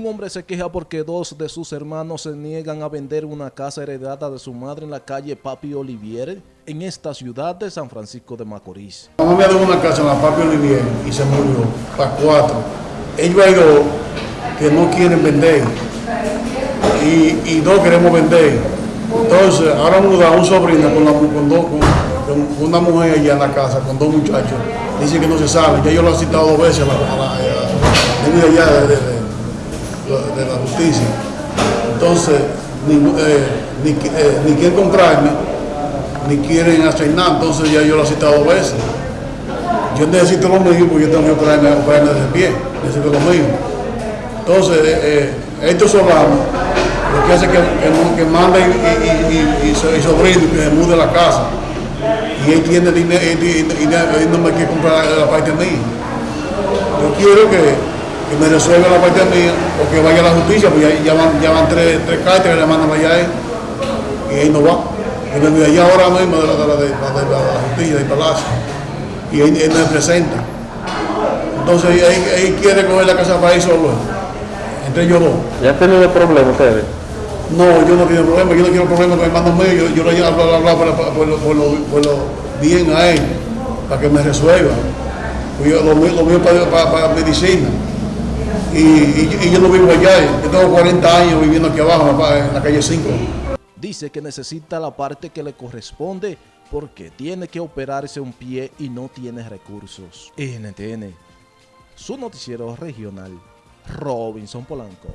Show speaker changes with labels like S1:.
S1: Un hombre se queja porque dos de sus hermanos se niegan a vender una casa heredada de su madre en la calle Papi Olivier, en esta ciudad de San Francisco de Macorís.
S2: Mamá me dio una casa en la Papi Olivier y se murió, para cuatro. Ellos hay dos que no quieren vender y, y dos queremos vender. Entonces, ahora muda un sobrino con, la, con, dos, con, una mujer allá en la casa, con dos muchachos. Dice que no se sabe, ya yo lo he citado dos veces de, la justicia. Entonces, ni, eh, ni, eh, ni quieren comprarme, ni quieren nada, entonces ya yo lo he citado dos veces. Yo necesito lo mío porque yo tengo que operarme, operarme de pie, necesito lo mío. Entonces, eh, estos solanos lo que hace que, que, manden y, y, sobrino que se mude la casa. Y él tiene dinero y, no me quiere comprar la parte mía. Yo quiero que, que me resuelva la parte mía o que vaya a la justicia, porque ya, ya van, ya van tres, tres cartas que le mandan allá a él y él no va. Yo me voy allá ahora mismo de la, de la, de de la justicia, del palacio, y él, él me presenta. Entonces él, él quiere coger la casa para él solo, entre ellos dos.
S3: ¿Ya han tenido problemas ustedes?
S2: No, yo no quiero problema, yo no quiero problema con el hermano mío, yo, yo le hablo, hablo por, por, lo, por, lo, por lo bien a él, para que me resuelva. Pues yo, lo, mío, lo mío para, para, para medicina. Y, y, y, yo no vivo allá, yo tengo 40 años viviendo aquí abajo, en la calle 5.
S1: Dice que necesita la parte que le corresponde porque tiene que operarse un pie y no tiene recursos. NTN, su noticiero regional, Robinson Polanco.